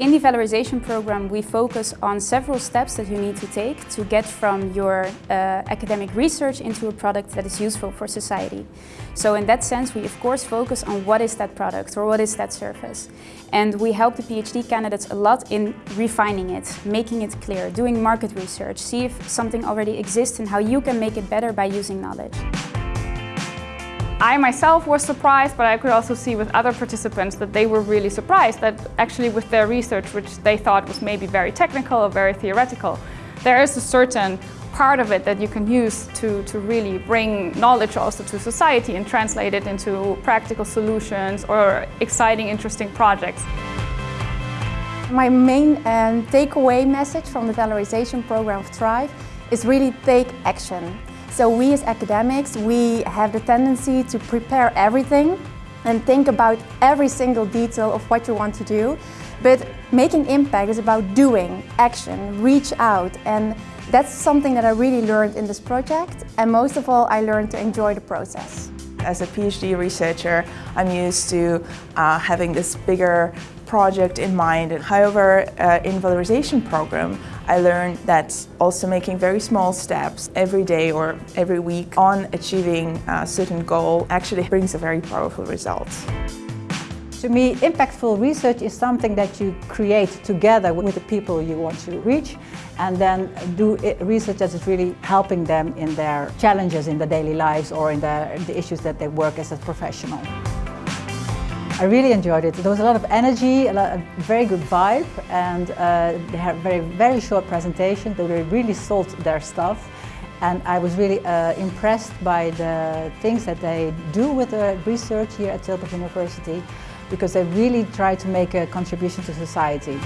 In the valorization program, we focus on several steps that you need to take to get from your uh, academic research into a product that is useful for society. So in that sense, we of course focus on what is that product or what is that service. And we help the PhD candidates a lot in refining it, making it clear, doing market research, see if something already exists and how you can make it better by using knowledge. I myself was surprised, but I could also see with other participants that they were really surprised that actually with their research, which they thought was maybe very technical or very theoretical, there is a certain part of it that you can use to, to really bring knowledge also to society and translate it into practical solutions or exciting, interesting projects. My main um, takeaway message from the valorization program of Thrive is really take action. So we as academics, we have the tendency to prepare everything and think about every single detail of what you want to do. But making impact is about doing, action, reach out. And that's something that I really learned in this project. And most of all, I learned to enjoy the process. As a PhD researcher, I'm used to uh, having this bigger project in mind. However, uh, in valorization program, I learned that also making very small steps every day or every week on achieving a certain goal actually brings a very powerful result. To me, impactful research is something that you create together with the people you want to reach and then do research that is really helping them in their challenges in their daily lives or in the, the issues that they work as a professional. I really enjoyed it. There was a lot of energy, a, lot, a very good vibe, and uh, they had very, very short presentation. They really sold their stuff. And I was really uh, impressed by the things that they do with the research here at Tilburg University because they really try to make a contribution to society.